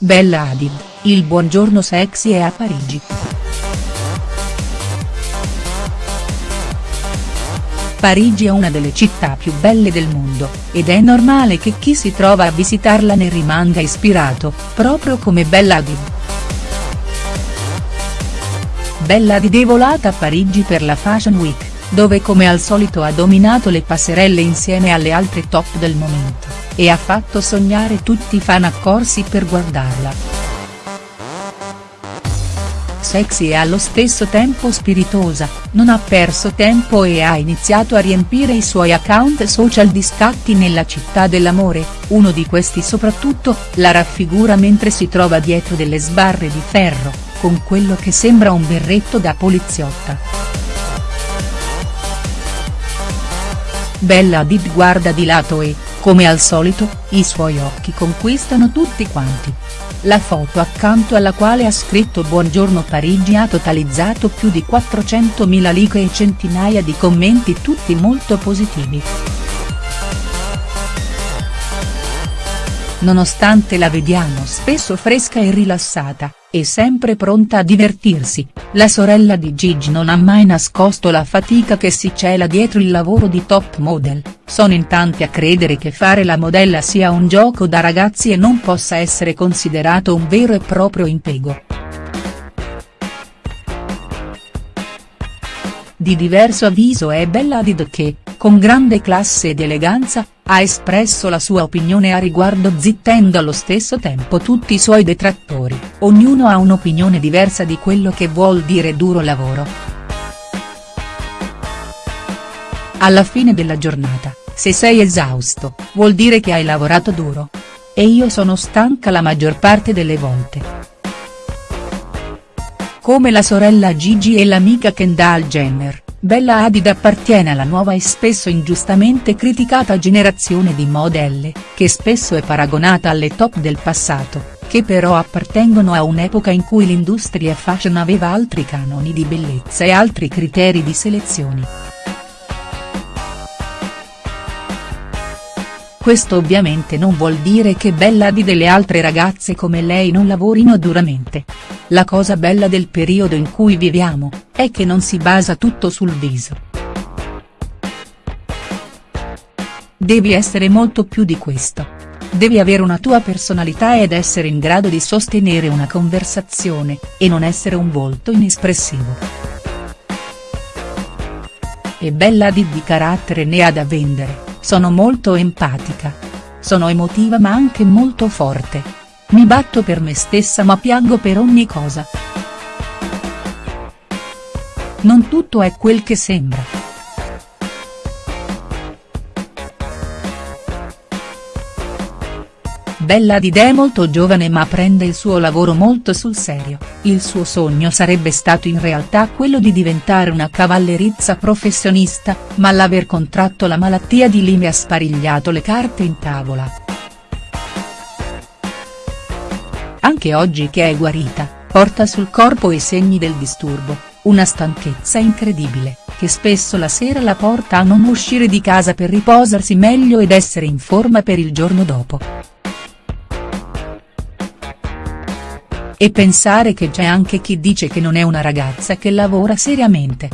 Bella Hadid, il buongiorno sexy è a Parigi. Parigi è una delle città più belle del mondo, ed è normale che chi si trova a visitarla ne rimanga ispirato, proprio come Bella Hadid. Bella Hadid è volata a Parigi per la Fashion Week, dove come al solito ha dominato le passerelle insieme alle altre top del momento, e ha fatto sognare tutti i fan accorsi per guardarla sexy e allo stesso tempo spiritosa, non ha perso tempo e ha iniziato a riempire i suoi account social di scatti nella città dell'amore, uno di questi soprattutto, la raffigura mentre si trova dietro delle sbarre di ferro, con quello che sembra un berretto da poliziotta. Bella Hadid guarda di lato e, come al solito, i suoi occhi conquistano tutti quanti. La foto accanto alla quale ha scritto Buongiorno Parigi ha totalizzato più di 400.000 like e centinaia di commenti tutti molto positivi. Nonostante la vediamo spesso fresca e rilassata, e sempre pronta a divertirsi, la sorella di Gigi non ha mai nascosto la fatica che si cela dietro il lavoro di top model, sono in tanti a credere che fare la modella sia un gioco da ragazzi e non possa essere considerato un vero e proprio impiego. Di diverso avviso è Bella Hadid che, con grande classe ed eleganza, ha espresso la sua opinione a riguardo zittendo allo stesso tempo tutti i suoi detrattori, ognuno ha un'opinione diversa di quello che vuol dire duro lavoro. Alla fine della giornata, se sei esausto, vuol dire che hai lavorato duro. E io sono stanca la maggior parte delle volte. Come la sorella Gigi e l'amica Kendall Jenner Bella Hadid appartiene alla nuova e spesso ingiustamente criticata generazione di modelle, che spesso è paragonata alle top del passato, che però appartengono a un'epoca in cui l'industria fashion aveva altri canoni di bellezza e altri criteri di selezione. Questo ovviamente non vuol dire che Bella Hadid e le altre ragazze come lei non lavorino duramente. La cosa bella del periodo in cui viviamo, è che non si basa tutto sul viso. Devi essere molto più di questo. Devi avere una tua personalità ed essere in grado di sostenere una conversazione, e non essere un volto inespressivo. E Bella Hadid di carattere ne ha da vendere sono molto empatica. Sono emotiva ma anche molto forte. Mi batto per me stessa ma piango per ogni cosa. Non tutto è quel che sembra. Bella Hadid è molto giovane ma prende il suo lavoro molto sul serio, il suo sogno sarebbe stato in realtà quello di diventare una cavallerizza professionista, ma l'aver contratto la malattia di Lyme ha sparigliato le carte in tavola. Anche oggi che è guarita, porta sul corpo i segni del disturbo, una stanchezza incredibile, che spesso la sera la porta a non uscire di casa per riposarsi meglio ed essere in forma per il giorno dopo. E pensare che c'è anche chi dice che non è una ragazza che lavora seriamente.